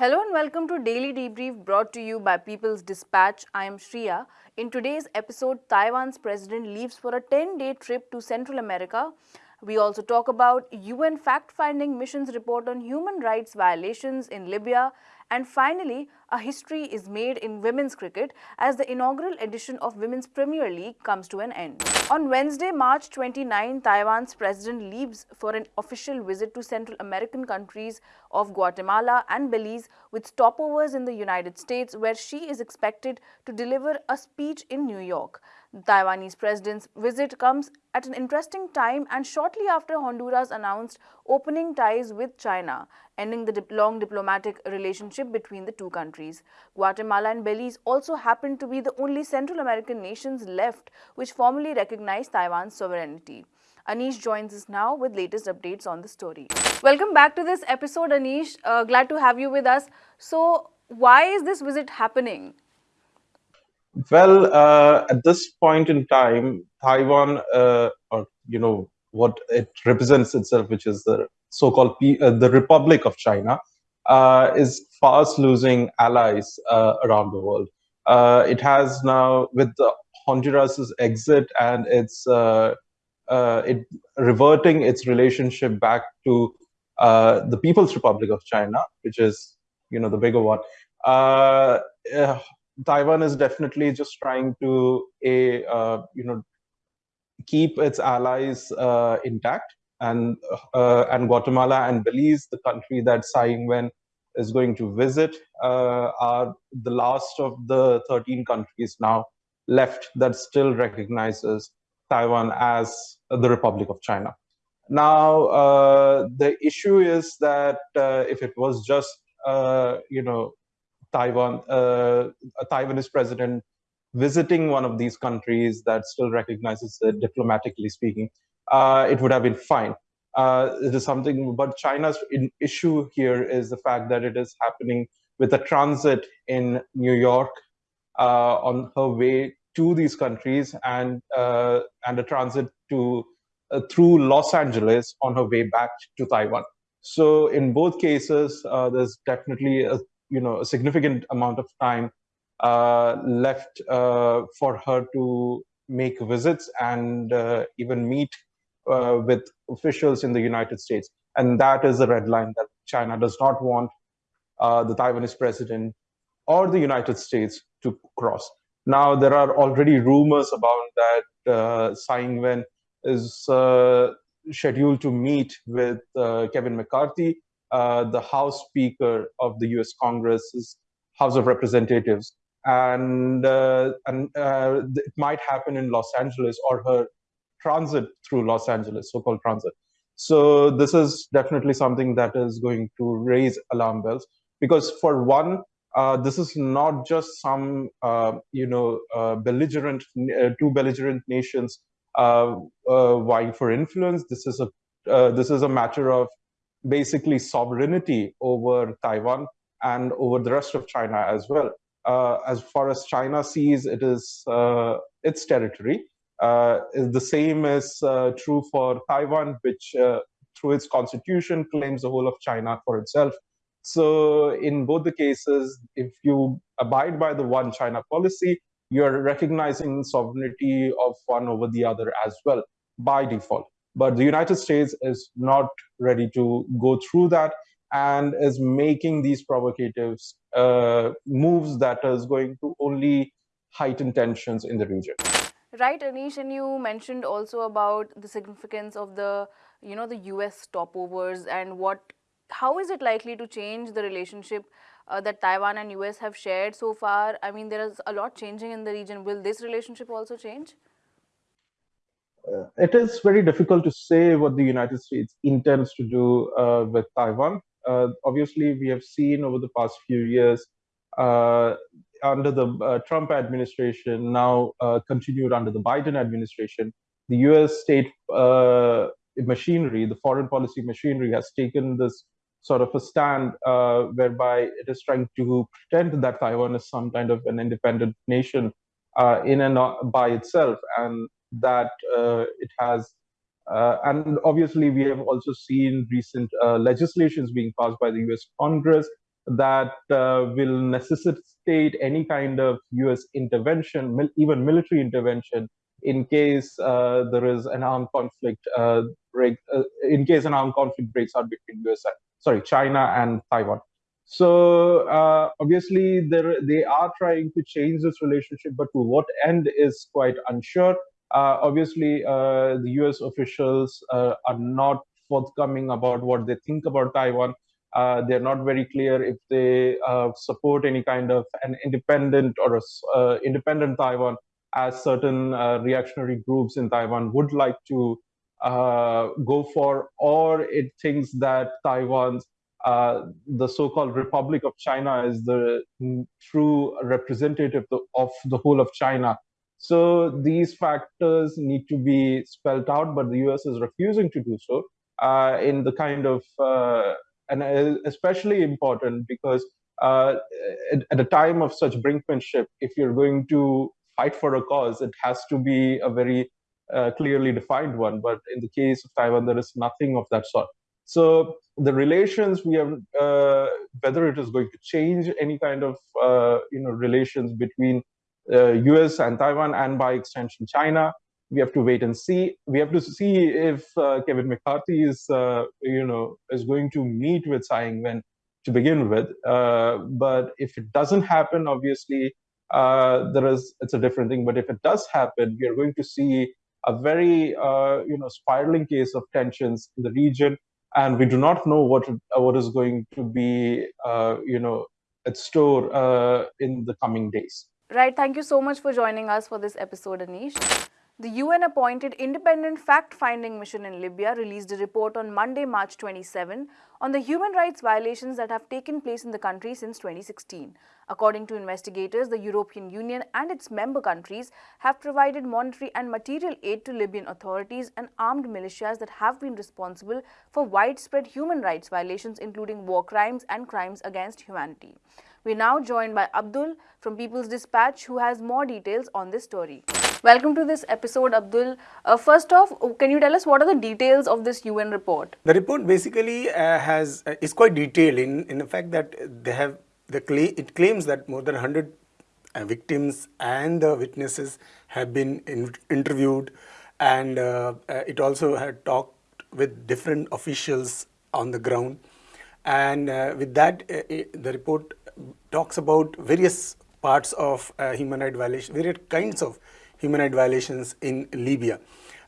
Hello and welcome to Daily Debrief brought to you by People's Dispatch. I am Shriya. In today's episode, Taiwan's president leaves for a 10 day trip to Central America. We also talk about UN fact finding mission's report on human rights violations in Libya and finally, a history is made in women's cricket as the inaugural edition of Women's Premier League comes to an end. On Wednesday, March 29, Taiwan's president leaves for an official visit to Central American countries of Guatemala and Belize with stopovers in the United States where she is expected to deliver a speech in New York. The Taiwanese president's visit comes at an interesting time and shortly after Honduras announced opening ties with China, ending the dip long diplomatic relationship between the two countries. Guatemala and Belize also happen to be the only Central American nations left which formally recognize Taiwan's sovereignty. Anish joins us now with latest updates on the story. Welcome back to this episode, Anish. Uh, glad to have you with us. So, why is this visit happening? Well, uh, at this point in time, Taiwan, uh, or you know what it represents itself, which is the so-called uh, the Republic of China, is fast losing allies uh, around the world. Uh, it has now, with Honduras's exit and its it reverting its relationship back to the People's Republic of China, which is you know the bigger one. Taiwan is definitely just trying to a uh, you know keep its allies uh, intact, and uh, and Guatemala and Belize, the country that Tsai Ing-wen is going to visit, uh, are the last of the 13 countries now left that still recognizes Taiwan as the Republic of China. Now, uh, the issue is that uh, if it was just you know Taiwan, uh, a Taiwanese president visiting one of these countries that still recognizes it, diplomatically speaking, uh, it would have been fine. Uh, it is something, but China's issue here is the fact that it is happening with a transit in New York uh, on her way to these countries and uh, and a transit to uh, through Los Angeles on her way back to Taiwan. So in both cases, there's definitely a you know a significant amount of time uh, left uh, for her to make visits and uh, even meet uh, with officials in the United States. And that is the red line that China does not want uh, the Taiwanese president or the United States to cross. Now, there are already rumors about that uh, Tsai Ing-wen is scheduled to meet with Kevin McCarthy uh, the House Speaker of the U.S. Congress's House of Representatives, and uh, and uh, it might happen in Los Angeles or her transit through Los Angeles, so-called transit. So this is definitely something that is going to raise alarm bells because, for one, uh, this is not just some uh, you know uh, belligerent two belligerent nations vying for influence. This is a this is a matter of basically sovereignty over Taiwan and over the rest of China as well. Uh, as far as China sees it is uh, its territory, uh, the same is uh, true for Taiwan, which uh, through its constitution claims the whole of China for itself. So in both the cases, if you abide by the one China policy, you're recognizing sovereignty of one over the other as well by default. But the United States is not ready to go through that and is making these provocative uh, moves that is going to only heighten tensions in the region. Right, Anish, and you mentioned also about the significance of the, you know, the U.S. stopovers and what, how is it likely to change the relationship uh, that Taiwan and U.S. have shared so far? I mean, there is a lot changing in the region. Will this relationship also change? uh, it is very difficult to say what the United States intends to do uh, with Taiwan. Uh, obviously, we have seen over the past few years uh, under the uh, Trump administration, now uh, continued under the Biden administration, the US state machinery, the foreign policy machinery, has taken this sort of a stand whereby it is trying to pretend that Taiwan is some kind of an independent nation in and by itself. And that uh, it has uh, and obviously, we have also seen recent uh, legislations being passed by the US Congress that uh, will necessitate any kind of US intervention, mil even military intervention, in case uh, there is an armed conflict uh, break, uh, in case an armed conflict breaks out between US, sorry, China and Taiwan. So uh, obviously, they are trying to change this relationship, but to what end is quite unsure. Uh, obviously, the US officials are not forthcoming about what they think about Taiwan. Uh, they're not very clear if they uh, support any kind of an independent or a independent Taiwan, as certain reactionary groups in Taiwan would like to go for, or it thinks that Taiwan's uh, the so-called Republic of China is the true representative of the whole of China. So these factors need to be spelled out, but the US is refusing to do so uh, in the kind of, uh, and especially important because uh, at, at, a time of such brinkmanship, if you're going to fight for a cause, it has to be a very uh, clearly defined one. But in the case of Taiwan, there is nothing of that sort. So the relations we have, uh, whether it is going to change any kind of uh, you know relations between U.S. Uh, and Taiwan, and by extension China, we have to wait and see. We have to see if uh, Kevin McCarthy is uh, you know is going to meet with Tsai Ing-wen to begin with. Uh, but if it doesn't happen, obviously there is it's a different thing. But if it does happen, we are going to see a very you know spiraling case of tensions in the region and we do not know what what is going to be uh, you know at store uh, in the coming days. Right. Thank you so much for joining us for this episode, Anish. The UN-appointed independent fact-finding mission in Libya released a report on Monday, March 27 on the human rights violations that have taken place in the country since 2016. According to investigators, the European Union and its member countries have provided monetary and material aid to Libyan authorities and armed militias that have been responsible for widespread human rights violations including war crimes and crimes against humanity. We're now joined by Abdul from People's Dispatch who has more details on this story. Welcome to this episode, Abdul. Uh, first off, can you tell us what are the details of this UN report? The report basically uh, has uh, is quite detailed in in the fact that they have the it claims that more than 100 uh, victims and the witnesses have been in interviewed, and uh, uh, it also had talked with different officials on the ground, and with that, the report talks about various parts of human rights violation, various kinds of human rights violations in Libya.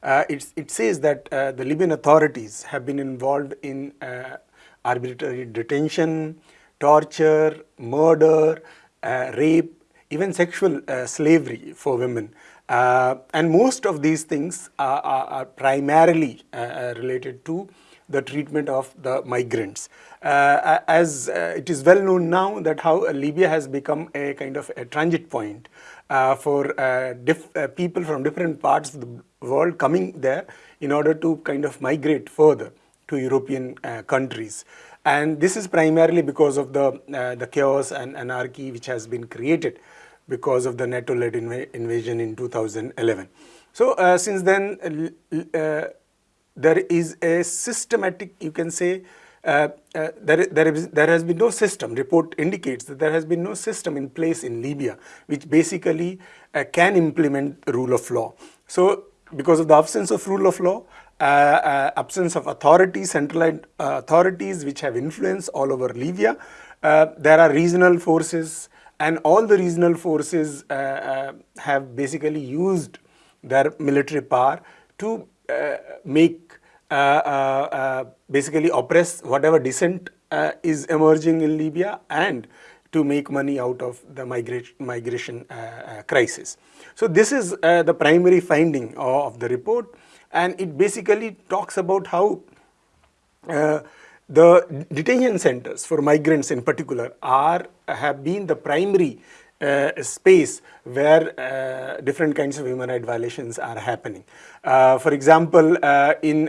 Uh, it says that uh, the Libyan authorities have been involved in uh, arbitrary detention, torture, murder, uh, rape, even sexual uh, slavery for women. Uh, and most of these things are, are, are primarily related to the treatment of the migrants. Uh, as uh, it is well known now that how Libya has become a kind of a transit point uh, for uh, uh, people from different parts of the world coming there in order to kind of migrate further to European uh, countries. And this is primarily because of the, uh, the chaos and anarchy which has been created because of the NATO-led inv invasion in 2011. So uh, since then, there is a systematic, you can say, uh, uh, there, there, is, there has been no system, report indicates that there has been no system in place in Libya which basically uh, can implement rule of law. So because of the absence of rule of law, uh, uh, absence of authorities, centralized authorities which have influence all over Libya, there are regional forces and all the regional forces have basically used their military power to make uh, uh, uh, basically oppress whatever dissent is emerging in Libya and to make money out of the migration, migration crisis. So this is the primary finding of the report and it basically talks about how the detention centers for migrants in particular are have been the primary uh, space where uh, different kinds of human rights violations are happening. Uh, for example, in,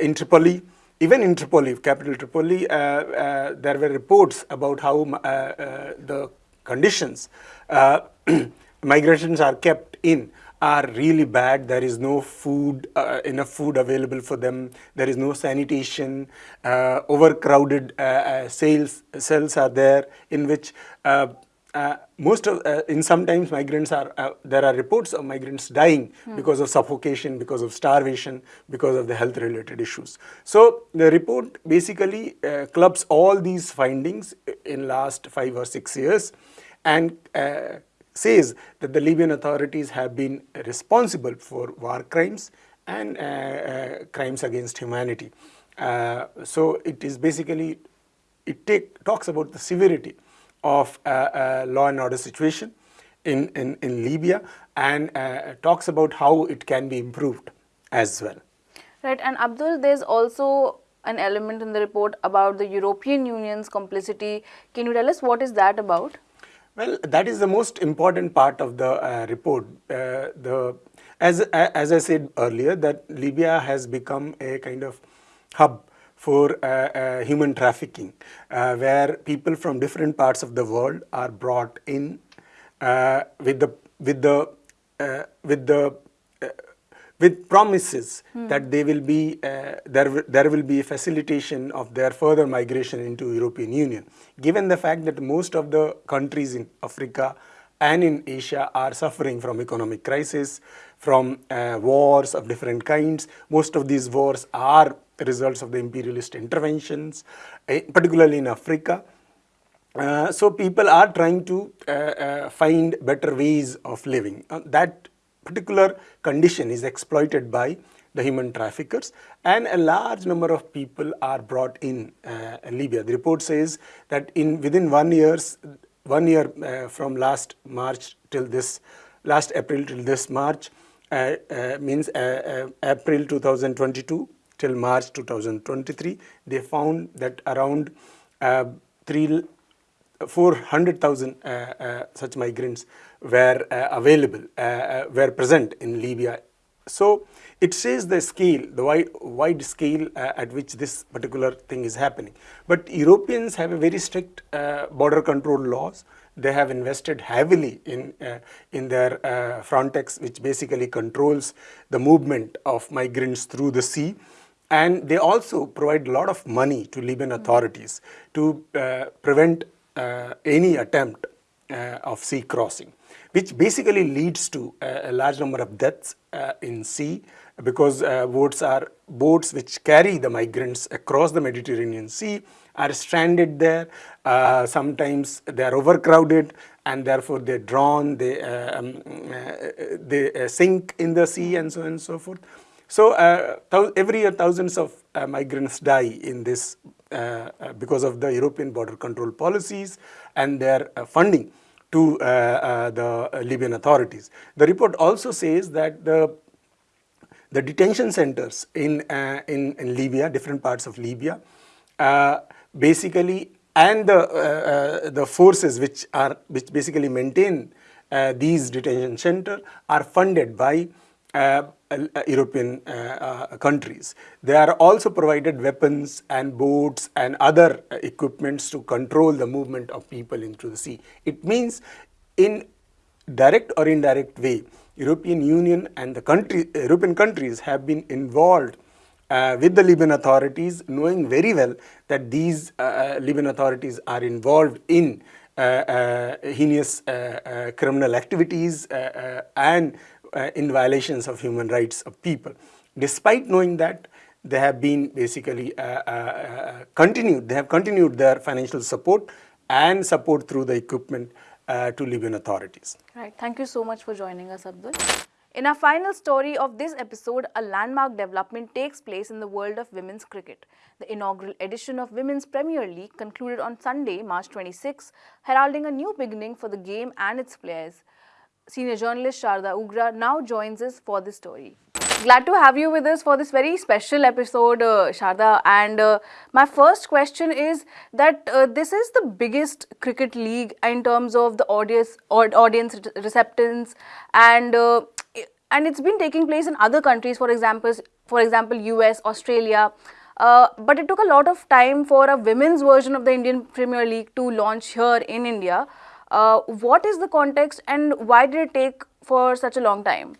in Tripoli, even in Tripoli, capital Tripoli, there were reports about how the conditions migrations are kept in are really bad. There is no food, uh, enough food available for them. There is no sanitation. Uh, overcrowded uh, uh sales cells are there in which uh, most of uh, in sometimes migrants are uh, there are reports of migrants dying hmm. because of suffocation because of starvation because of the health related issues so the report basically uh, clubs all these findings in last 5 or 6 years and uh, says that the libyan authorities have been responsible for war crimes and uh, crimes against humanity so it is basically it take, talks about the severity of a, a law and order situation in, in, in Libya and uh, talks about how it can be improved as well. Right, and Abdul, there's also an element in the report about the European Union's complicity. Can you tell us what is that about? Well, that is the most important part of the uh, report. Uh, the as as I said earlier, that Libya has become a kind of hub for uh, uh, human trafficking, uh, where people from different parts of the world are brought in with the with the with the with promises hmm. that they will be uh, there there will be a facilitation of their further migration into European Union given the fact that most of the countries in Africa and in Asia are suffering from economic crisis from uh, wars of different kinds most of these wars are results of the imperialist interventions, eh, particularly in Africa. Uh, so people are trying to uh, uh, find better ways of living. Uh, that particular condition is exploited by the human traffickers and a large number of people are brought in uh, Libya. The report says that in within one years, one year uh, from last March till this, last April till this March, means April 2022, till March 2023, they found that around uh, 400,000 uh, uh, such migrants were uh, available, uh, uh, were present in Libya. So it says the scale, the wide, wide scale at which this particular thing is happening. But Europeans have a very strict border control laws. They have invested heavily in, in their Frontex, which basically controls the movement of migrants through the sea and they also provide a lot of money to Libyan authorities to uh, prevent uh, any attempt uh, of sea crossing, which basically leads to a large number of deaths uh, in sea because uh, boats are boats which carry the migrants across the Mediterranean Sea are stranded there. Uh, sometimes they are overcrowded and therefore they're drawn, they, um, they sink in the sea and so on and so forth. So uh, every year thousands of uh, migrants die in this uh, uh because of the European border control policies and their uh, funding to uh, the Libyan authorities. The report also says that the the detention centers in, in, in Libya, different parts of Libya, basically and the the forces which are which basically maintain these detention centers are funded by Uh, uh, European uh, uh, countries. They are also provided weapons and boats and other equipments to control the movement of people into the sea. It means in direct or indirect way, European Union and the country, European countries have been involved uh, with the Libyan authorities, knowing very well that these uh, Libyan authorities are involved in uh, heinous criminal activities and uh, in violations of human rights of people. Despite knowing that, they have been basically uh, uh, uh continued, they have continued their financial support and support through the equipment uh, to Libyan authorities. Right. Thank you so much for joining us, Abdul. In our final story of this episode, a landmark development takes place in the world of women's cricket. The inaugural edition of Women's Premier League concluded on Sunday, March 26, heralding a new beginning for the game and its players senior journalist Sharda Ugra now joins us for this story. Glad to have you with us for this very special episode, uh, Sharda. And uh, my first question is that uh, this is the biggest cricket league in terms of the audience, audience receptance, and uh, and it's been taking place in other countries, for example, for example, US, Australia. Uh, but it took a lot of time for a women's version of the Indian Premier League to launch here in India. Uh, what is the context and why did it take for such a long time?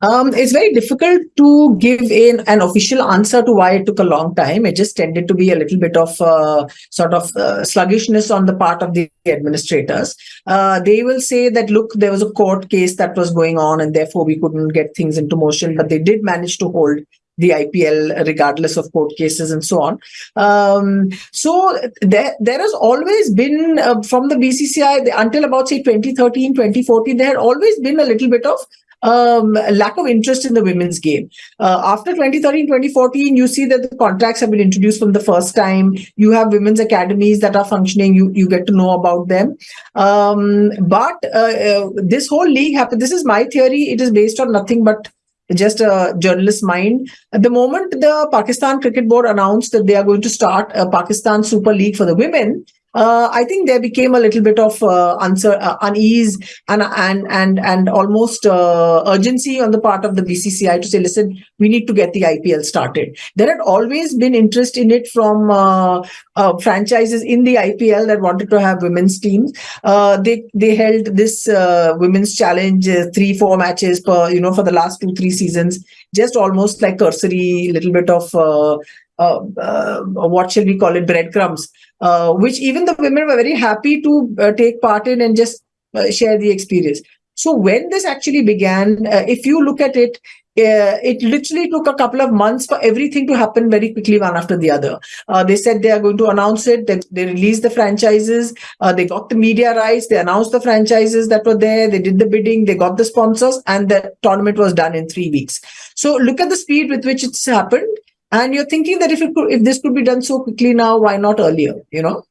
Um, it's very difficult to give in an official answer to why it took a long time. It just tended to be a little bit of uh, sort of uh, sluggishness on the part of the administrators. Uh, they will say that, look, there was a court case that was going on and therefore we couldn't get things into motion, but they did manage to hold the IPL regardless of court cases and so on. Um, so there, there has always been uh, from the BCCI until about say 2013, 2014, there had always been a little bit of um, lack of interest in the women's game. Uh, after 2013, 2014, you see that the contracts have been introduced from the first time. You have women's academies that are functioning. You you get to know about them. Um, but uh, uh, this whole league happened. This is my theory. It is based on nothing but just a journalist mind. At the moment, the Pakistan Cricket Board announced that they are going to start a Pakistan Super League for the women uh, I think there became a little bit of uh, answer, uh, unease and and and and almost uh, urgency on the part of the BCCI to say, listen, we need to get the IPL started. There had always been interest in it from uh, uh, franchises in the IPL that wanted to have women's teams. they they held this women's challenge three four matches per you know for the last two three seasons, just almost like cursory little bit of uh, uh, what shall we call it, breadcrumbs, uh, which even the women were very happy to uh, take part in and just uh, share the experience. So when this actually began, uh, if you look at it, it literally took a couple of months for everything to happen very quickly, one after the other. they said they are going to announce it. They, they released the franchises. they got the media rights. They announced the franchises that were there. They did the bidding. They got the sponsors, and the tournament was done in three weeks. So look at the speed with which it's happened and you're thinking that if it could, if this could be done so quickly now why not earlier you know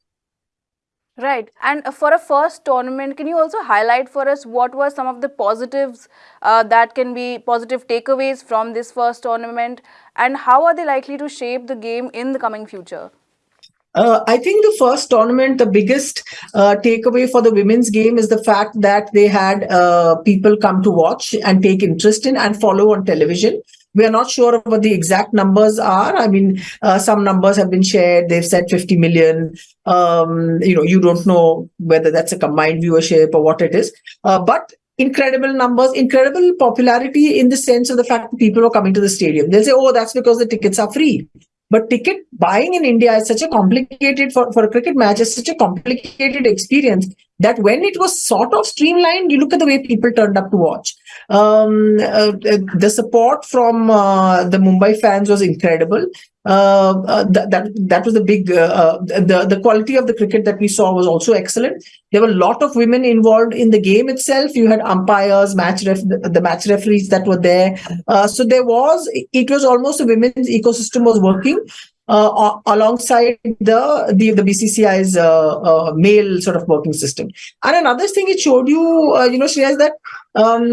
Right. And uh, for a first tournament, can you also highlight for us what were some of the positives uh, that can be positive takeaways from this first tournament and how are they likely to shape the game in the coming future? Uh, I think the first tournament, the biggest uh, takeaway for the women's game is the fact that they had uh, people come to watch and take interest in and follow on television. We are not sure what the exact numbers are. I mean, uh, some numbers have been shared. They've said 50 million. Um, you know, you don't know whether that's a combined viewership or what it is. Uh, but incredible numbers, incredible popularity in the sense of the fact that people are coming to the stadium. They'll say, oh, that's because the tickets are free. But ticket buying in India is such a complicated for, for a cricket match, is such a complicated experience that when it was sort of streamlined, you look at the way people turned up to watch. Um, uh, uh the support from uh, the Mumbai fans was incredible. Uh, uh that, that was the big uh, the the quality of the cricket that we saw was also excellent. There were a lot of women involved in the game itself. You had umpires, match ref, the match referees that were there. so there was it was almost a women's ecosystem was working uh, alongside the the, the BCCI's uh, uh, male sort of working system. And another thing it showed you, uh, you know, Shreyas, that um,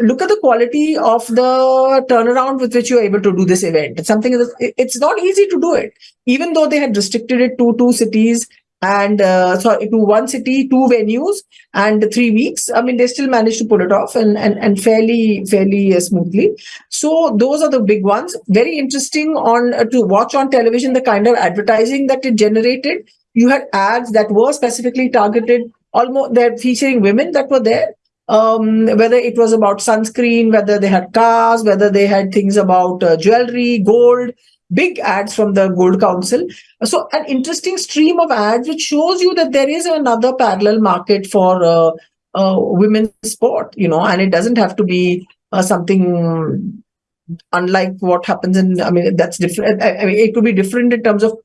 look at the quality of the turnaround with which you're able to do this event. It's something it's not easy to do it, even though they had restricted it to two cities and uh, sorry to one city two venues and three weeks. I mean they still managed to pull it off and and, and fairly fairly uh, smoothly. So those are the big ones. Very interesting on uh, to watch on television the kind of advertising that it generated. You had ads that were specifically targeted almost they're featuring women that were there. Um, whether it was about sunscreen whether they had cars whether they had things about uh, jewelry gold big ads from the Gold Council. So an interesting stream of ads which shows you that there is another parallel market for uh, uh, women's sport, you know, and it doesn't have to be uh, something unlike what happens in, I mean, that's different. I mean, it could be different in terms of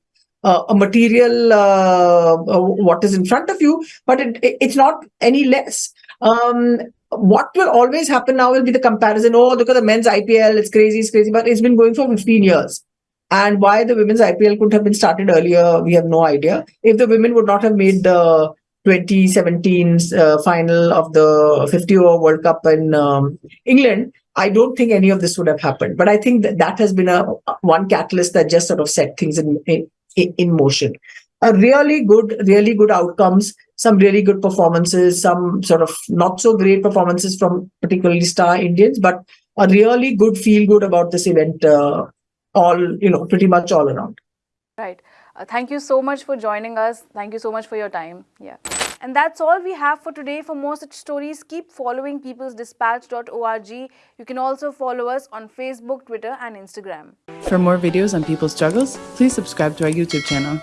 uh, a material, uh, uh, what is in front of you, but it, it, it's not any less. Um, what will always happen now will be the comparison. Oh, look at the men's IPL. It's crazy. It's crazy. But it's been going for 15 years. And why the women's IPL could have been started earlier, we have no idea. If the women would not have made the 2017 uh, final of the 50 over World Cup in um, England, I don't think any of this would have happened. But I think that that has been a one catalyst that just sort of set things in in, in motion. A really good, really good outcomes. Some really good performances. Some sort of not so great performances from particularly star Indians, but a really good feel good about this event uh, all, you know, pretty much all around. Right. Uh, thank you so much for joining us. Thank you so much for your time. Yeah. And that's all we have for today. For more such stories, keep following peoplesdispatch.org. You can also follow us on Facebook, Twitter, and Instagram. For more videos on people's struggles, please subscribe to our YouTube channel.